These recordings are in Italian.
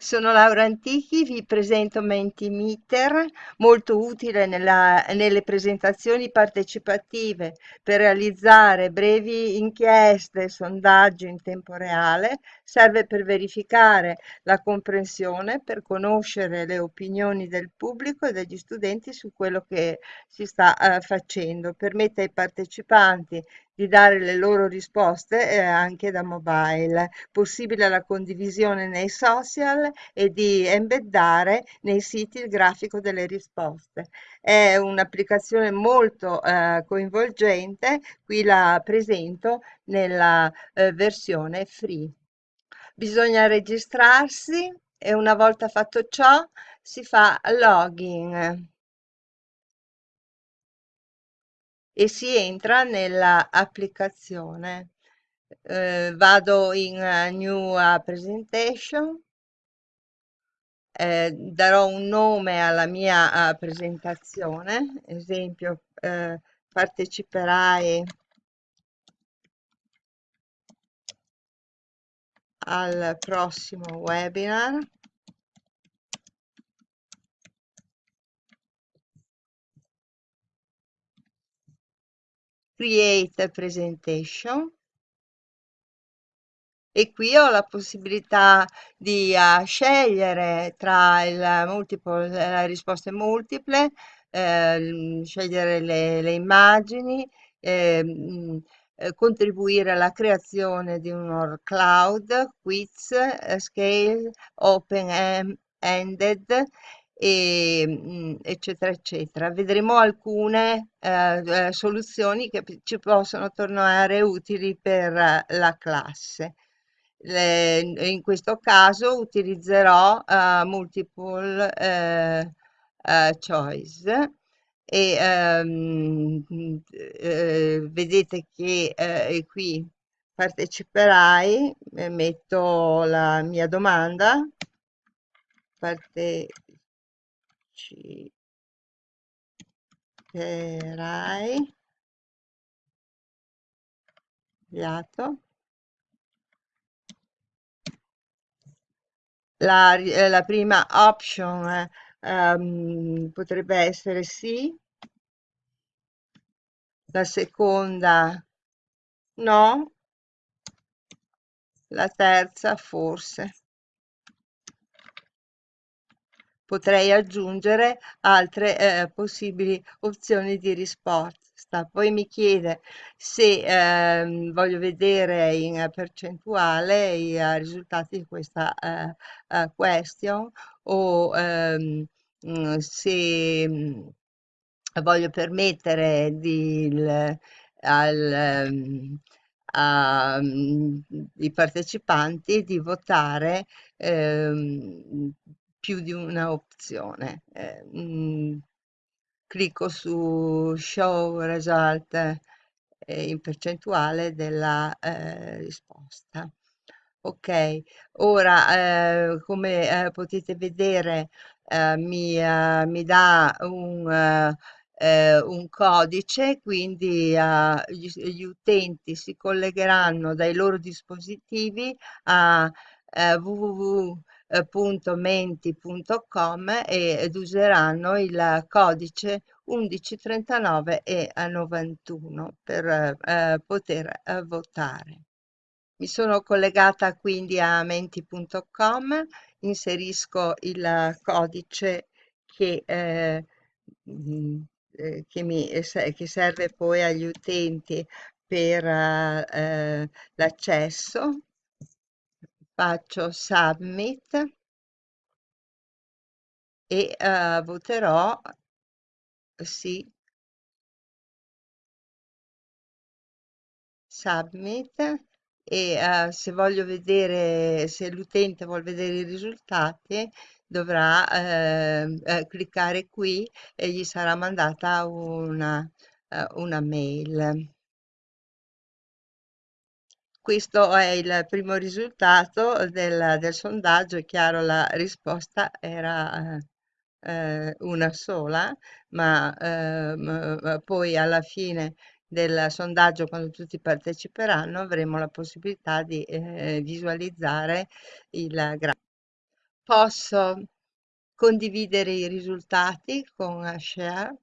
Sono Laura Antichi, vi presento Mentimeter, molto utile nella- nelle presentazioni partecipative per realizzare brevi inchieste, sondaggi in tempo reale, serve per verificare la comprensione, per conoscere le opinioni del pubblico e degli studenti su quello che si sta eh, facendo, permette ai partecipanti di dare le loro risposte eh, anche da mobile, possibile la condivisione nei social e di embeddare nei siti il grafico delle risposte. È un'applicazione molto eh, coinvolgente, qui la presento nella eh, versione free. Bisogna registrarsi e una volta fatto ciò si fa login. E si entra nella applicazione. Eh, vado in uh, New uh, Presentation, eh, darò un nome alla mia uh, presentazione, esempio eh, parteciperai al prossimo webinar. Create Presentation. E qui ho la possibilità di uh, scegliere tra il multiple, le risposte multiple, eh, scegliere le, le immagini, eh, eh, contribuire alla creazione di un cloud, quiz, eh, scale, open-ended e, mm, eccetera, eccetera. Vedremo alcune eh, eh, soluzioni che ci possono tornare utili per eh, la classe. Le, in questo caso utilizzerò uh, multiple uh, uh, choice e um, vedete che qui parteciperai, metto la mia domanda, parteciperai sbagliato la, eh, la prima option um, potrebbe essere sì. La seconda no. La terza forse potrei aggiungere altre eh, possibili opzioni di risposta. Poi mi chiede se eh, voglio vedere in percentuale i uh, risultati di questa uh, uh, question o um, se um, voglio permettere di, il, al, um, ai partecipanti di votare ehm, più di una opzione. Eh, mm, clicco su Show Result eh, in percentuale della eh, risposta. Ok, ora eh, come eh, potete vedere eh, mi, mi, dà un, un codice, quindi gli, gli, utenti si collegheranno dai loro dispositivi a www www.menti.com ed useranno il codice 1139 e 91 per eh, poter eh, votare. Mi sono collegata quindi a menti.com, inserisco il codice che, eh, mm, eh che, mi, che serve poi agli utenti per eh, l'accesso faccio submit e uh, voterò sì. Submit e uh, se voglio vedere se l'utente vuole vedere i risultati dovrà uh, cliccare qui e gli sarà mandata una, una mail questo è il primo risultato del, del sondaggio, è chiaro la risposta era eh, una sola, ma eh, poi alla fine del sondaggio, quando tutti parteciperanno, avremo la possibilità di eh, visualizzare il grafico. posso condividere i risultati con eh, Share.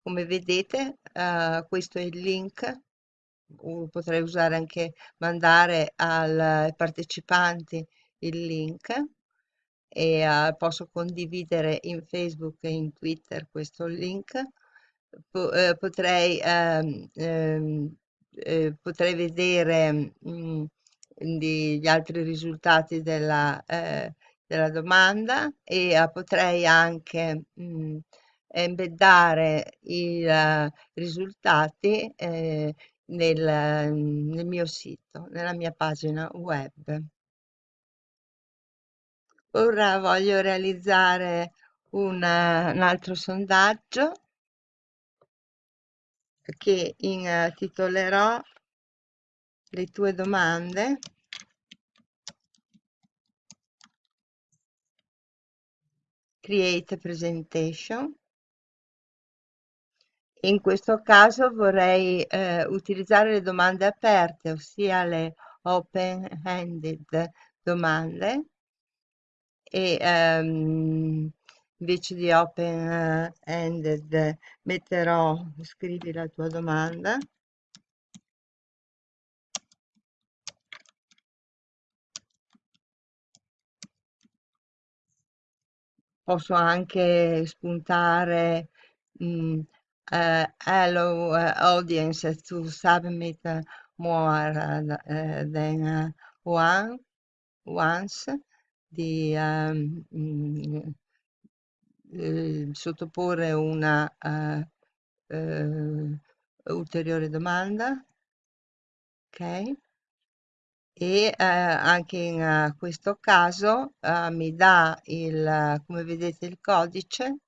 Come vedete, eh, questo è il link. Uh, potrei usare anche mandare ai partecipanti il link e eh, posso condividere in Facebook e in Twitter questo link. Po- eh, potrei, ehm, ehm, eh, potrei vedere mm, di- gli altri risultati della, eh, della domanda e eh, potrei anche mm, embeddare i eh, risultati nel, nel mio sito, nella mia pagina web. Ora voglio realizzare un, eh, un altro sondaggio che intitolerò Le tue domande. Create a presentation. In questo caso vorrei eh, utilizzare le domande aperte, ossia le open-ended domande e ehm, invece di open-ended metterò scrivi la tua domanda. Posso anche spuntare mm, eh, hello eh, audience to submit eh, more eh, than eh, one once di eh, sottoporre una eh, eh, ulteriore domanda ok? E eh, anche in eh, questo caso eh, mi dà il come vedete il codice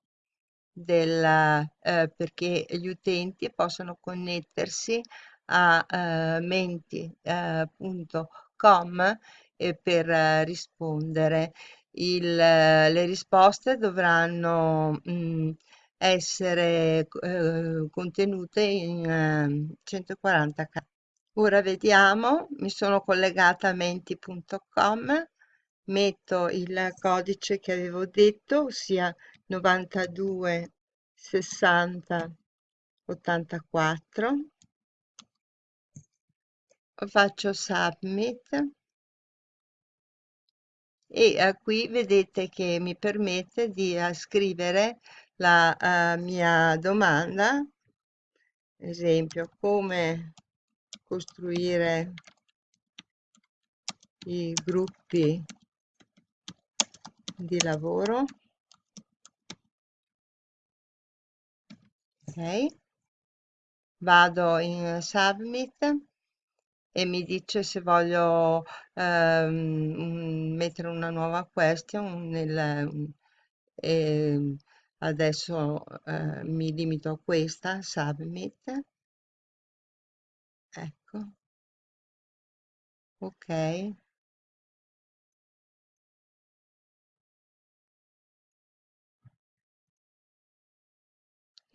del, eh, perché gli utenti possono connettersi a eh, menti.com eh, per eh, rispondere. Il, eh, le risposte dovranno mh, essere eh, contenute in eh, 140 k Ora vediamo, mi sono collegata a menti.com, metto il codice che avevo detto, ossia 92 60 84, faccio submit. E eh, qui vedete che mi permette di eh, scrivere la eh, mia domanda, esempio, come costruire i gruppi di lavoro. Ok. Vado in submit e mi dice se voglio ehm, mettere una nuova question nel, eh, adesso eh, mi limito a questa submit. Ecco. Ok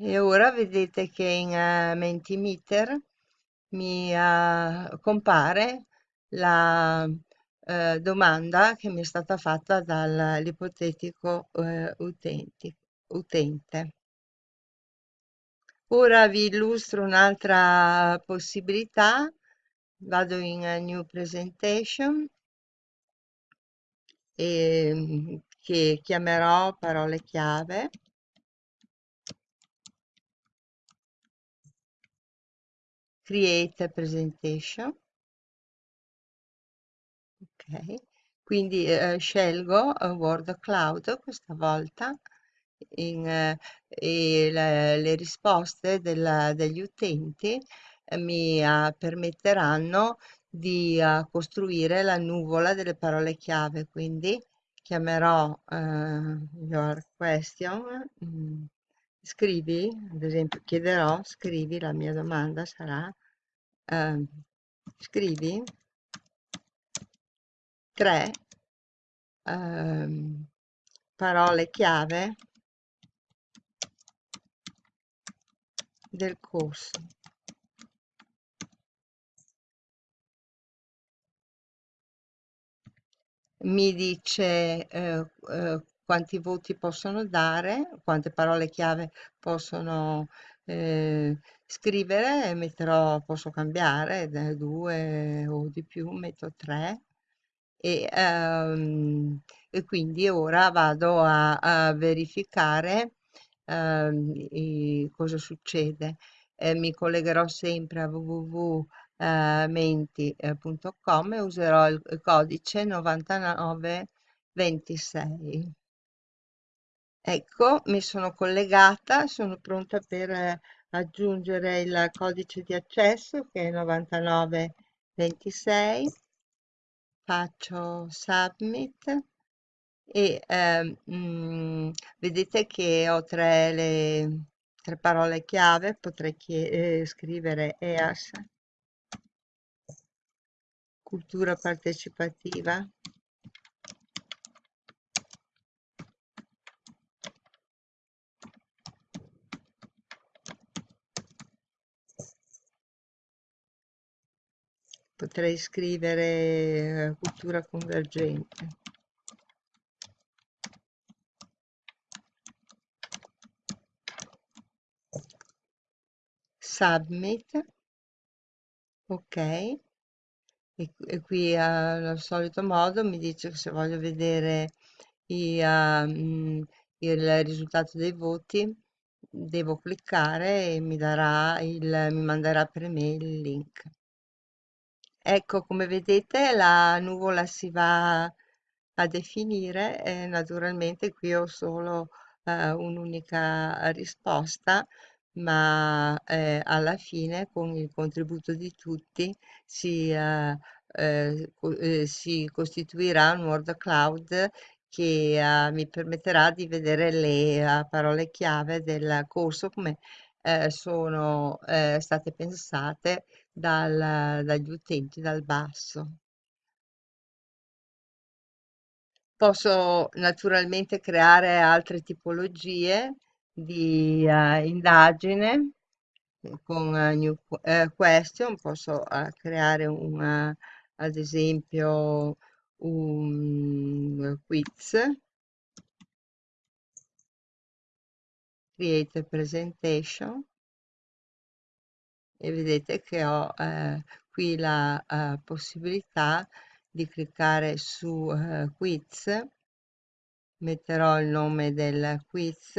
e ora vedete che in uh, Mentimeter mi uh, compare la uh, domanda che mi è stata fatta dall'ipotetico utente. Ora vi illustro un'altra possibilità. Vado in New Presentation e, mm, che chiamerò parole chiave. Create a Presentation. Ok, quindi eh, scelgo Word Cloud questa volta in, eh, e le, le risposte della, degli utenti eh, mi uh, permetteranno di uh, costruire la nuvola delle parole chiave. Quindi chiamerò your question, mm, scrivi, ad esempio chiederò, scrivi, la mia domanda sarà, ehm, scrivi tre ehm, parole chiave del corso. mi dice eh, eh, quanti voti possono dare, quante parole chiave possono eh, scrivere metterò, posso cambiare da due o di più, metto tre e, ehm, e quindi ora vado a, a verificare ehm, i- cosa succede. Eh, mi collegherò sempre a www.menti.com e userò il codice 9926. Ecco, mi sono collegata, sono pronta per eh, aggiungere il codice di accesso che è 9926. Faccio submit e mm, vedete che ho tre, le, tre parole chiave, potrei eh, scrivere EAS, cultura partecipativa, potrei scrivere eh, cultura convergente. Submit, ok. E, e qui eh, allo solito modo mi dice che se voglio vedere i, ah, mm, il risultato dei voti devo cliccare e mi darà il, mi manderà per mail il link. Ecco, come vedete la nuvola si va a definire e naturalmente qui ho solo eh, un'unica risposta, ma eh, alla fine con il contributo di tutti si, eh, eh, eh, si costituirà un word cloud che eh, mi permetterà di vedere le parole chiave del corso come sono state pensate dal- dagli utenti dal basso. Posso naturalmente creare altre tipologie di eh, indagine eh, con eh, new eh, question, posso creare un, eh, ad esempio un quiz, create a presentation vedete che ho eh, qui la eh, possibilità di cliccare su eh, quiz, metterò il nome del quiz,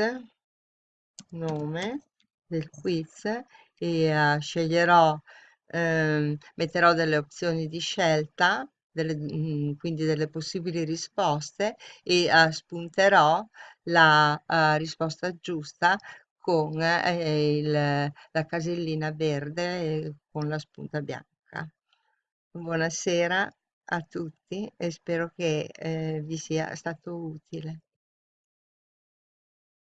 nome del quiz e eh, sceglierò, ehm, metterò delle opzioni di scelta, delle, mm, quindi delle possibili risposte e eh, spunterò la eh, risposta giusta con eh, il- la casellina verde eh, con la spunta bianca. Buonasera a tutti e spero che eh, vi sia stato utile.